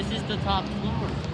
This is the top floor.